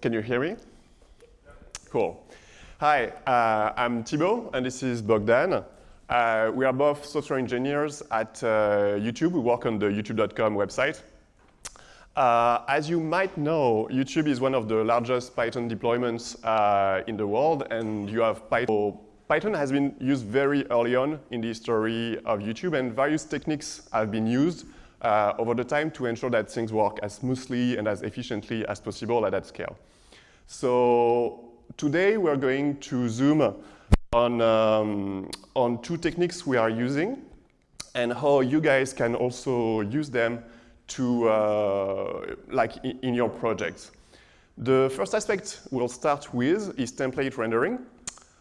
Can you hear me? Cool. Hi, uh, I'm Thibaut, and this is Bogdan. Uh, we are both software engineers at uh, YouTube. We work on the youtube.com website. Uh, as you might know, YouTube is one of the largest Python deployments uh, in the world, and you have Python. Python has been used very early on in the history of YouTube, and various techniques have been used uh, over the time to ensure that things work as smoothly and as efficiently as possible at that scale. So today we're going to zoom on, um, on two techniques we are using and how you guys can also use them to, uh, like in, your projects. The first aspect we'll start with is template rendering.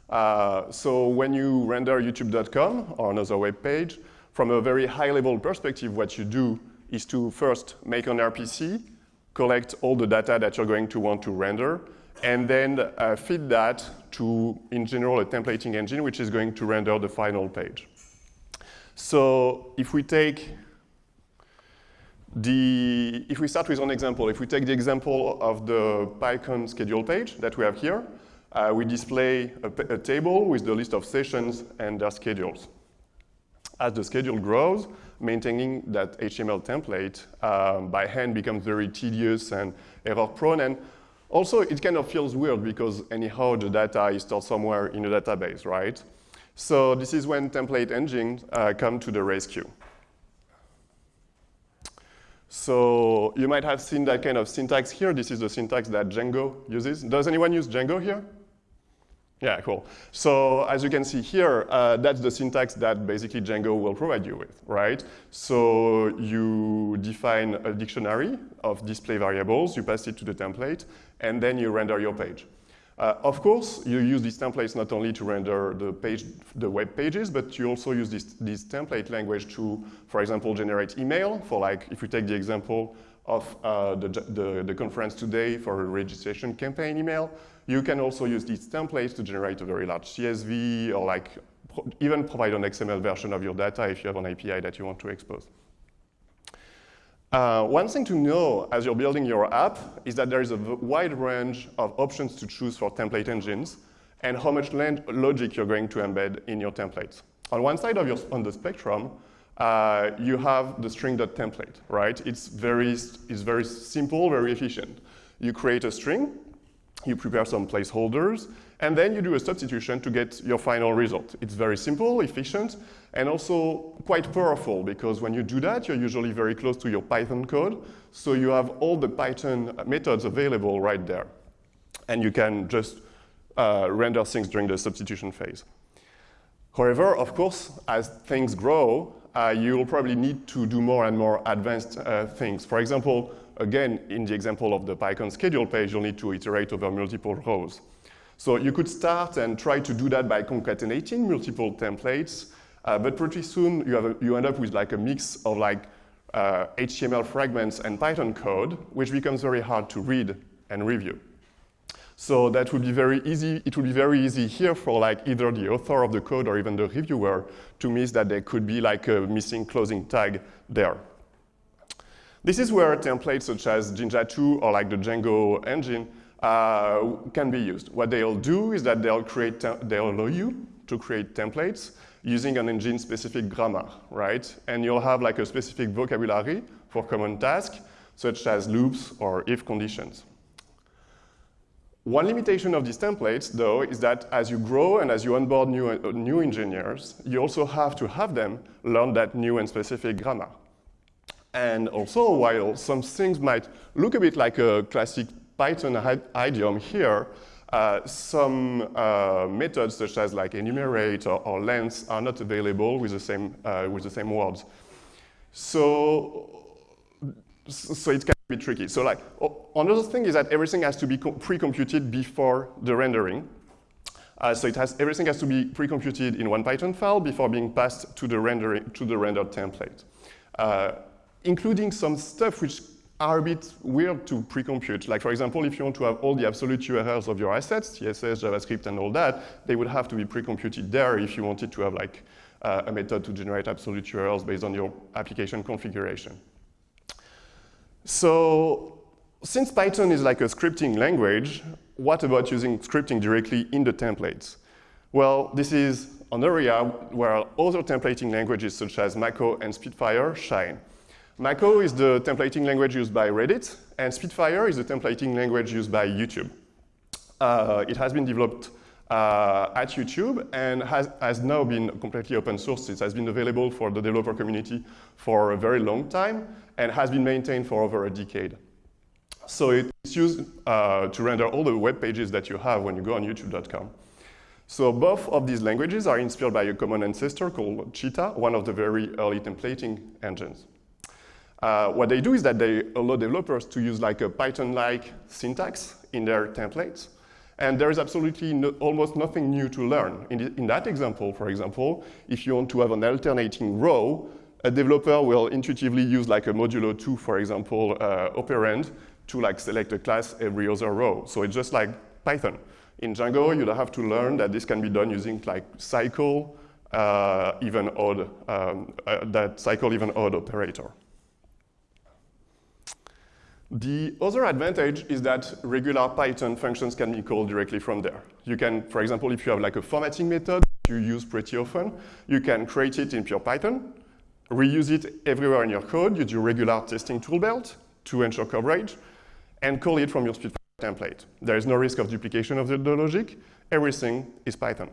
Uh, so when you render youtube.com or another web page, from a very high level perspective, what you do is to first make an RPC, collect all the data that you're going to want to render, and then uh, feed that to, in general, a templating engine, which is going to render the final page. So if we take the, if we start with an example, if we take the example of the PyCon schedule page that we have here, uh, we display a, a, table with the list of sessions and their schedules. As the schedule grows, maintaining that HTML template um, by hand becomes very tedious and error prone. And also, it kind of feels weird because anyhow, the data is stored somewhere in a database, right? So this is when template engines uh, come to the rescue. So you might have seen that kind of syntax here. This is the syntax that Django uses. Does anyone use Django here? Yeah, cool. So as you can see here, uh, that's the syntax that basically Django will provide you with, right? So you define a dictionary of display variables, you pass it to the template, and then you render your page. Uh, of course, you use these templates not only to render the page, the web pages, but you also use this, this template language to, for example, generate email for like, if we take the example of uh, the, the, the conference today for a registration campaign email, you can also use these templates to generate a very large CSV or like pro even provide an XML version of your data if you have an API that you want to expose. Uh, one thing to know as you're building your app is that there is a wide range of options to choose for template engines and how much logic you're going to embed in your templates. On one side of your, on the spectrum, uh, you have the string.template, right? It's very, it's very simple, very efficient. You create a string, you prepare some placeholders, and then you do a substitution to get your final result. It's very simple, efficient, and also quite powerful because when you do that, you're usually very close to your Python code, so you have all the Python methods available right there. And you can just uh, render things during the substitution phase. However, of course, as things grow, uh, you'll probably need to do more and more advanced uh, things. For example, again, in the example of the PyCon schedule page, you'll need to iterate over multiple rows. So you could start and try to do that by concatenating multiple templates, uh, but pretty soon you, a, you, end up with like a mix of like uh, HTML fragments and Python code, which becomes very hard to read and review. So that would be very easy. It would be very easy here for like either the author of the code or even the reviewer to miss that there could be like a missing closing tag there. This is where templates such as Jinja 2 or like the Django engine uh, can be used. What they'll do is that they'll create, they'll allow you to create templates using an engine-specific grammar, right? And you'll have like a specific vocabulary for common tasks, such as loops or if conditions. One limitation of these templates, though, is that as you grow and as you onboard new, uh, new engineers, you also have to have them learn that new and specific grammar. And also, while some things might look a bit like a classic Python idiom here, uh, some uh, methods such as like enumerate or, or length are not available with the same, uh, with the same words. So, so it be tricky. So like, another thing is that everything has to be pre-computed before the rendering. Uh, so it has, everything has to be pre-computed in one Python file before being passed to the, rendering, to the rendered template, uh, including some stuff which are a bit weird to pre-compute. Like for example, if you want to have all the absolute URLs of your assets, CSS, JavaScript, and all that, they would have to be pre-computed there if you wanted to have like uh, a method to generate absolute URLs based on your application configuration. So since Python is like a scripting language, what about using scripting directly in the templates? Well, this is an area where other templating languages such as Mako and Spitfire shine. Mako is the templating language used by Reddit, and Spitfire is the templating language used by YouTube. Uh, it has been developed uh, at YouTube and has, has now been completely open sourced. It has been available for the developer community for a very long time and has been maintained for over a decade. So it's used uh, to render all the web pages that you have when you go on youtube.com. So both of these languages are inspired by a common ancestor called Cheetah, one of the very early templating engines. Uh, what they do is that they allow developers to use like a Python-like syntax in their templates. And there is absolutely no, almost nothing new to learn. In, in that example, for example, if you want to have an alternating row, a developer will intuitively use like a modulo 2, for example, uh, operand to like select a class every other row. So it's just like Python. In Django, you'd have to learn that this can be done using like cycle, uh, even odd, um, uh, that cycle even odd operator. The other advantage is that regular Python functions can be called directly from there. You can, for example, if you have like a formatting method you use pretty often, you can create it in pure Python, reuse it everywhere in your code, you do regular testing tool belt to ensure coverage, and call it from your Spitfire template. There is no risk of duplication of the, the logic. Everything is Python.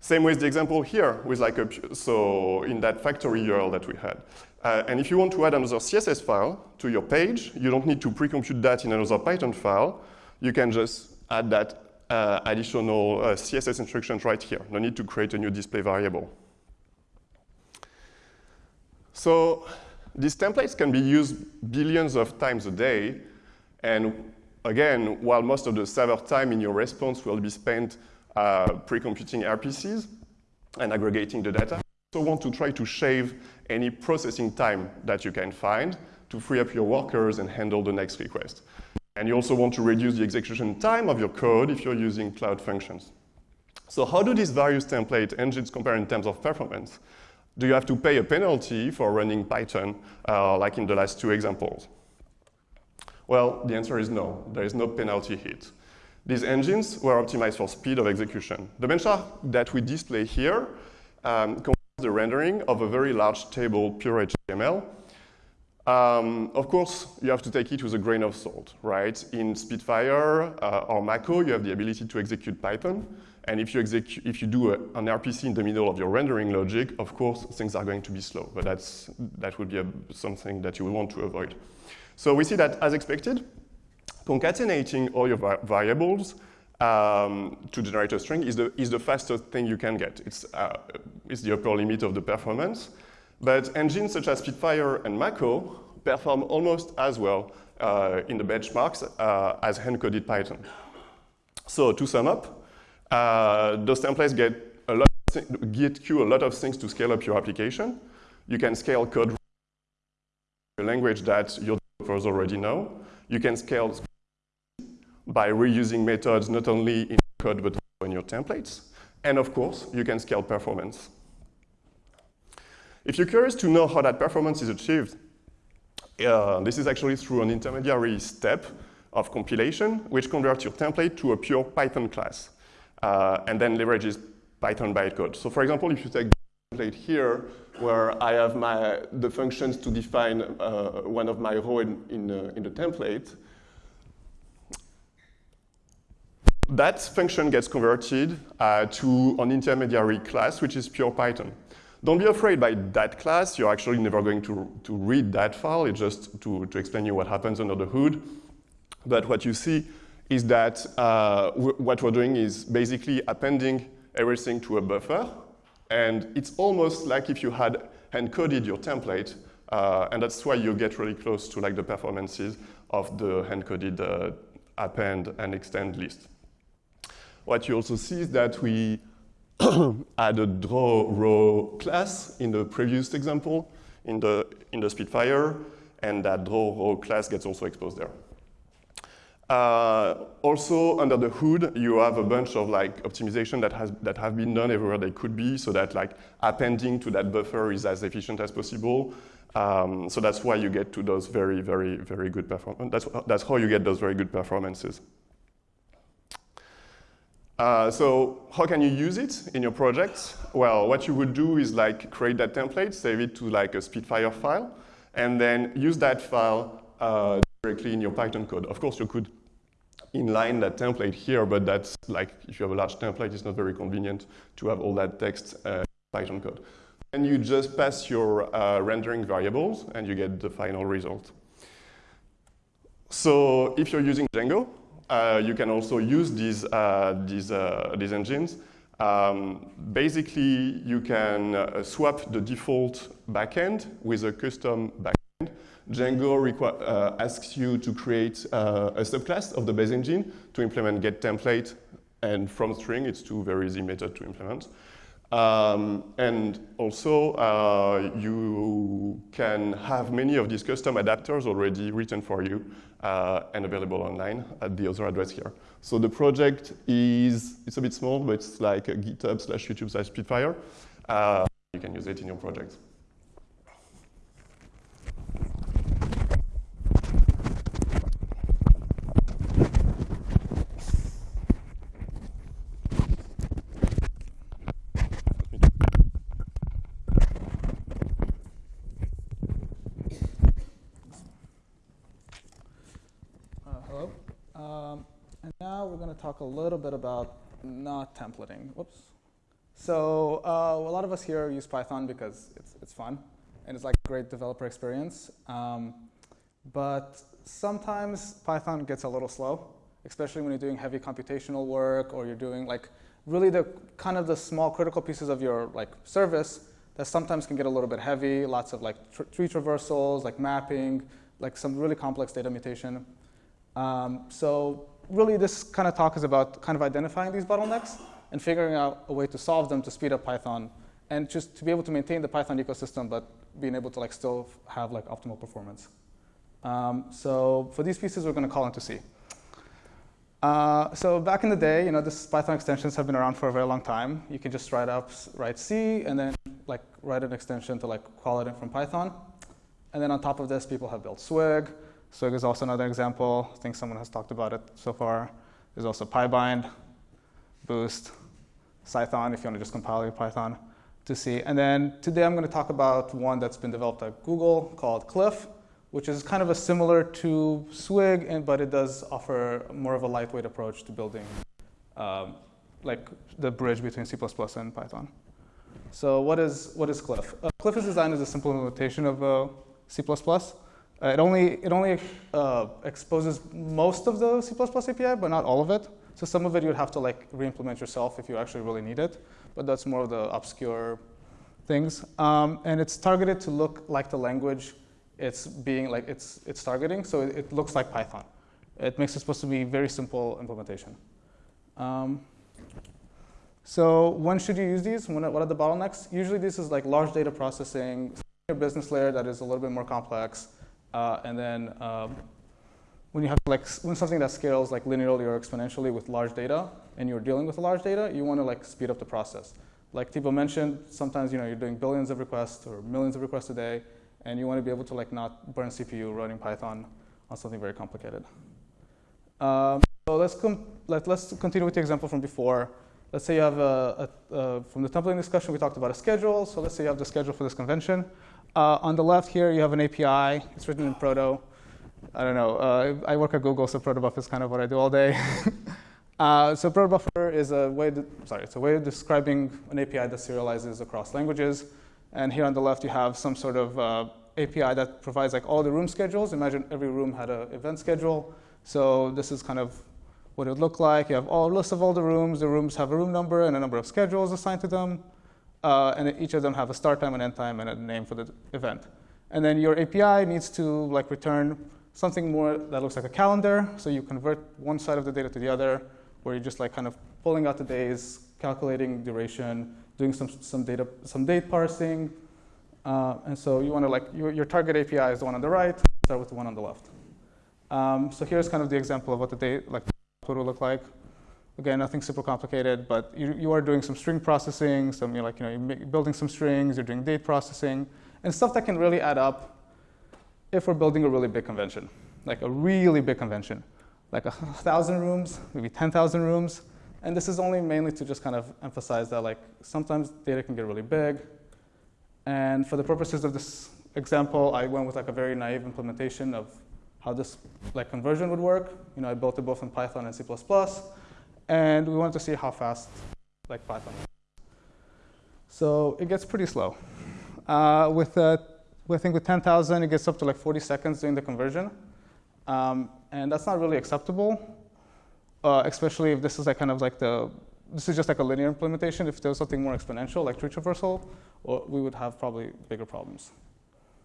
Same with the example here with like a, so in that factory URL that we had. Uh, and if you want to add another CSS file to your page, you don't need to pre-compute that in another Python file. You can just add that uh, additional uh, CSS instructions right here. No need to create a new display variable. So these templates can be used billions of times a day and again, while most of the server time in your response will be spent uh, pre-computing RPCs and aggregating the data, also want to try to shave any processing time that you can find to free up your workers and handle the next request. And you also want to reduce the execution time of your code if you're using cloud functions. So how do these various template engines compare in terms of performance? Do you have to pay a penalty for running Python, uh, like in the last two examples? Well, the answer is no. There is no penalty hit. These engines were optimized for speed of execution. The benchmark that we display here um, the rendering of a very large table, pure HTML. Um, of course, you have to take it with a grain of salt, right? In Spitfire uh, or Mako, you have the ability to execute Python. And if you, execute if you do a, an RPC in the middle of your rendering logic, of course, things are going to be slow. But that's, that would be a, something that you would want to avoid. So we see that, as expected, concatenating all your variables um, to generate a string is the, is the fastest thing you can get. It's, uh, it's the upper limit of the performance. But engines such as Spitfire and Mako perform almost as well uh, in the benchmarks uh, as hand-coded Python. So to sum up, uh, those templates get, a lot get you a lot of things to scale up your application. You can scale code a language that your developers already know. You can scale by reusing methods not only in code but also in your templates. And of course, you can scale performance. If you're curious to know how that performance is achieved, uh, this is actually through an intermediary step of compilation, which converts your template to a pure Python class, uh, and then leverages Python bytecode. So for example, if you take the template here, where I have my, the functions to define uh, one of my rows in, in, uh, in the template, that function gets converted uh, to an intermediary class, which is pure Python. Don't be afraid by that class. You're actually never going to, to read that file. It's just to, to explain you what happens under the hood. But what you see is that uh, what we're doing is basically appending everything to a buffer and it's almost like if you had hand-coded your template, uh, and that's why you get really close to like the performances of the hand-coded uh, append and extend list. What you also see is that we add a draw row class in the previous example in the, in the Spitfire, and that draw row class gets also exposed there. Uh, also, under the hood, you have a bunch of like optimization that has that have been done everywhere they could be, so that like appending to that buffer is as efficient as possible. Um, so that's why you get to those very, very, very good performance. That's, that's how you get those very good performances. Uh, so how can you use it in your project? Well, what you would do is like create that template, save it to like a Spitfire file, and then use that file uh, directly in your Python code. Of course, you could inline that template here, but that's like, if you have a large template, it's not very convenient to have all that text uh, Python code. And you just pass your uh, rendering variables and you get the final result. So if you're using Django, you can also use these, uh, these, uh, these engines. Um, basically, you can uh, swap the default backend with a custom backend. Django uh, asks you to create uh, a subclass of the base engine to implement get template, and from string, it's two very easy methods to implement. Um, and also, uh, you can have many of these custom adapters already written for you uh, and available online at the other address here. So the project is, it's a bit small, but it's like a GitHub slash YouTube slash Spitfire. Uh, you can use it in your project. to talk a little bit about not templating. Whoops. So uh, a lot of us here use Python because it's, it's fun and it's like a great developer experience. Um, but sometimes Python gets a little slow, especially when you're doing heavy computational work or you're doing like really the kind of the small critical pieces of your like service that sometimes can get a little bit heavy, lots of like tr tree traversals, like mapping, like some really complex data mutation. Um, so really this kind of talk is about kind of identifying these bottlenecks and figuring out a way to solve them to speed up Python and just to be able to maintain the Python ecosystem, but being able to like still have like optimal performance. Um, so for these pieces, we're going to call into C. Uh, so back in the day, you know, this Python extensions have been around for a very long time. You can just write up, write C, and then like write an extension to like call it in from Python. And then on top of this, people have built Swig, Swig is also another example. I think someone has talked about it so far. There's also PyBind, Boost, Cython, if you want to just compile your Python to C. And then today I'm going to talk about one that's been developed at Google called CLIF, which is kind of a similar to Swig, but it does offer more of a lightweight approach to building um, like the bridge between C++ and Python. So what is, what is CLIF? Uh, CLIF is designed as a simple implementation of uh, C++. Uh, it only, it only uh, exposes most of the C++ API, but not all of it. So some of it you'd have to like re-implement yourself if you actually really need it. But that's more of the obscure things. Um, and it's targeted to look like the language it's being like it's, it's targeting. So it, it looks like Python. It makes it supposed to be very simple implementation. Um, so when should you use these? When, what are the bottlenecks? Usually this is like large data processing, business layer that is a little bit more complex. Uh, and then um, when you have like when something that scales like linearly or exponentially with large data, and you're dealing with large data, you want to like speed up the process. Like Thibaut mentioned, sometimes you know you're doing billions of requests or millions of requests a day, and you want to be able to like not burn CPU running Python on something very complicated. Um, so let's let, us continue with the example from before. Let's say you have a, a, a, from the templating discussion, we talked about a schedule. So let's say you have the schedule for this convention. Uh, on the left here, you have an API. It's written in Proto. I don't know. Uh, I work at Google, so protobuf is kind of what I do all day. uh, so protobuffer is a way, to, sorry, it's a way of describing an API that serializes across languages. And here on the left, you have some sort of uh, API that provides like all the room schedules. Imagine every room had an event schedule. So this is kind of what it would look like. You have all a list of all the rooms. The rooms have a room number and a number of schedules assigned to them. Uh, and each of them have a start time, and end time, and a name for the event. And then your API needs to like return something more that looks like a calendar. So you convert one side of the data to the other, where you're just like kind of pulling out the days, calculating duration, doing some, some data, some date parsing. Uh, and so you want to like, your, your, target API is the one on the right, start with the one on the left. Um, so here's kind of the example of what the date, like, will look like. Again, nothing super complicated, but you, you are doing some string processing, some you're like you know you're building some strings, you're doing date processing, and stuff that can really add up if we're building a really big convention, like a really big convention, like a thousand rooms, maybe 10,000 rooms. And this is only mainly to just kind of emphasize that like sometimes data can get really big. And for the purposes of this example, I went with like a very naive implementation of how this like conversion would work. You know, I built it both in Python and C++, and we wanted to see how fast like Python. So it gets pretty slow. Uh, with, uh, I think with 10,000, it gets up to like 40 seconds doing the conversion. Um, and that's not really acceptable, uh, especially if this is like kind of like the, this is just like a linear implementation. If there was something more exponential, like tree traversal, well, we would have probably bigger problems.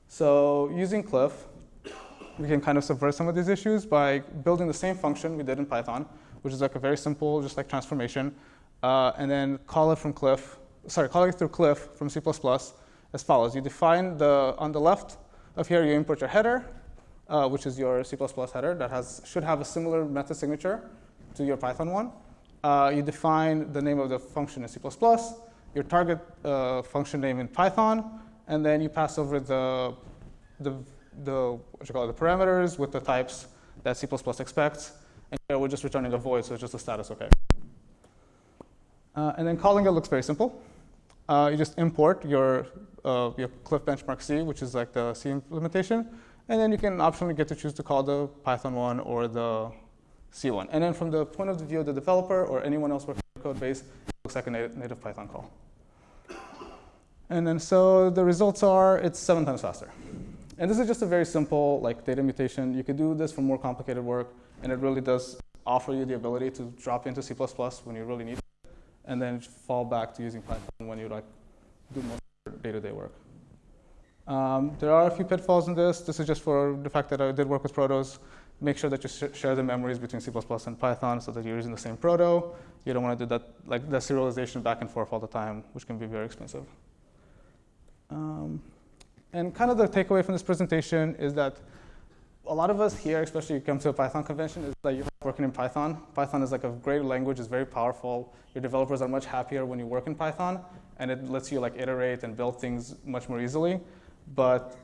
So using CLIF, we can kind of subvert some of these issues by building the same function we did in Python, which is like a very simple, just like transformation, uh, and then call it from CLIF, sorry, call it through CLIF from C++ as follows. You define the, on the left of here, you import your header, uh, which is your C++ header that has, should have a similar method signature to your Python one. Uh, you define the name of the function in C++, your target uh, function name in Python, and then you pass over the, the, the, what you call it, the parameters with the types that C++ expects, and here we're just returning a void, so it's just a status okay. Uh, and then calling it looks very simple. Uh, you just import your, uh, your CLIF benchmark C, which is like the C implementation, and then you can optionally get to choose to call the Python one or the C one. And then from the point of view of the developer or anyone else working the code base, it looks like a native Python call. And then so the results are it's seven times faster. And this is just a very simple like data mutation. You could do this for more complicated work, and it really does offer you the ability to drop into C++ when you really need it, and then fall back to using Python when you like do more day-to-day work. Um, there are a few pitfalls in this. This is just for the fact that I did work with protos. Make sure that you sh share the memories between C++ and Python so that you're using the same proto. You don't want to do that, like the serialization back and forth all the time, which can be very expensive. Um, and kind of the takeaway from this presentation is that a lot of us here, especially you come to a Python convention, is that you're working in Python. Python is like a great language, it's very powerful. Your developers are much happier when you work in Python, and it lets you like iterate and build things much more easily. But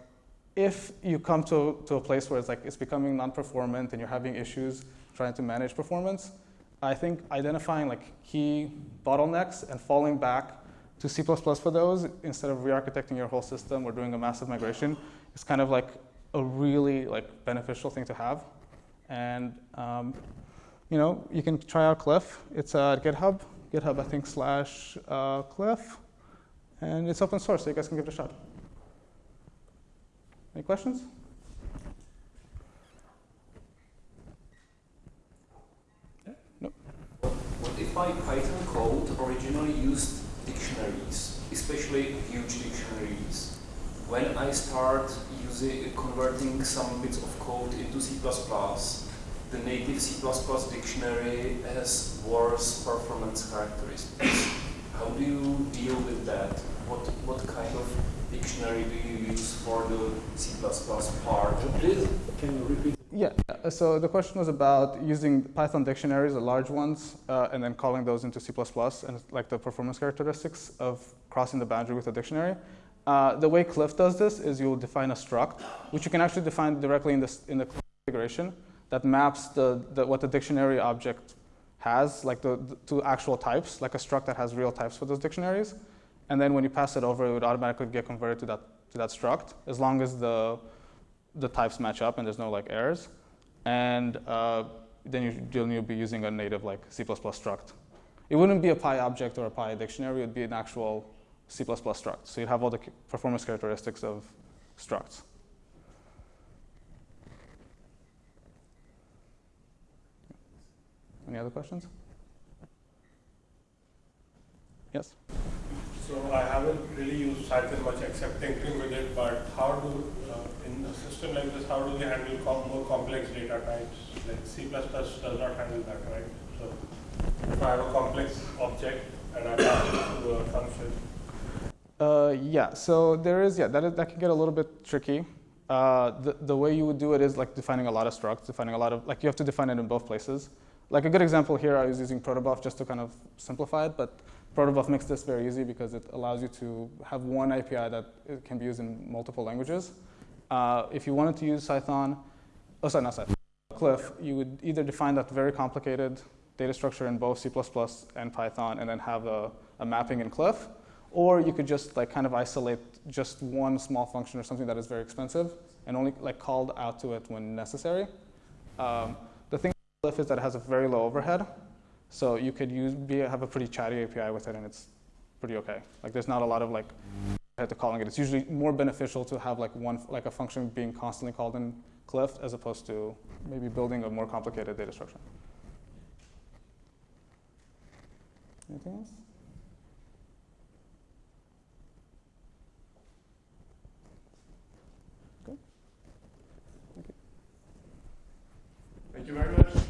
if you come to, to a place where it's like it's becoming non-performant and you're having issues trying to manage performance, I think identifying like key bottlenecks and falling back to C++ for those instead of re-architecting your whole system or doing a massive migration is kind of like a really like beneficial thing to have. And um, you know, you can try out CLIF. It's at GitHub, GitHub I think slash uh, CLIF, and it's open source, so you guys can give it a shot. Any questions? What if my Python code originally used dictionaries, especially huge dictionaries? When I start using converting some bits of code into C++, the native C++ dictionary has worse performance characteristics. How do you deal with that? What, what kind of dictionary do you use for the C++ part of this? Can you repeat? Yeah, so the question was about using Python dictionaries, the large ones, uh, and then calling those into C++ and like the performance characteristics of crossing the boundary with a dictionary. Uh, the way CLIF does this is you'll define a struct, which you can actually define directly in, this, in the configuration that maps the, the, what the dictionary object has, like the, the, to actual types, like a struct that has real types for those dictionaries. And then when you pass it over, it would automatically get converted to that, to that struct, as long as the, the types match up and there's no like errors. And uh, then you, you'll be using a native like C++ struct. It wouldn't be a Py object or a Py dictionary, it would be an actual C++ struct. So you'd have all the performance characteristics of structs. Any other questions? Yes? So I haven't really used Cython much except tinkering with it, but how do, uh, in a system like this, how do we handle com more complex data types? Like C++ does not handle that, right? So if I have a complex object and I pass it to a function. Uh, yeah, so there is, yeah, that, is, that can get a little bit tricky. Uh, the, the way you would do it is like defining a lot of structs, defining a lot of, like you have to define it in both places. like a good example here, I was using protobuf just to kind of simplify it, but protobuf makes this very easy because it allows you to have one API that can be used in multiple languages. Uh, if you wanted to use Python, oh sorry, not Python, CLIF, you would either define that very complicated data structure in both C++ and Python and then have a, a mapping in CLIF, or you could just like kind of isolate just one small function or something that is very expensive and only like called out to it when necessary. Um, the thing with CLIF is that it has a very low overhead, so you could use be, have a pretty chatty API with it, and it's pretty okay. Like there's not a lot of like head to calling it. It's usually more beneficial to have like one like a function being constantly called in CLIF as opposed to maybe building a more complicated data structure. Anything else? Thank you very much.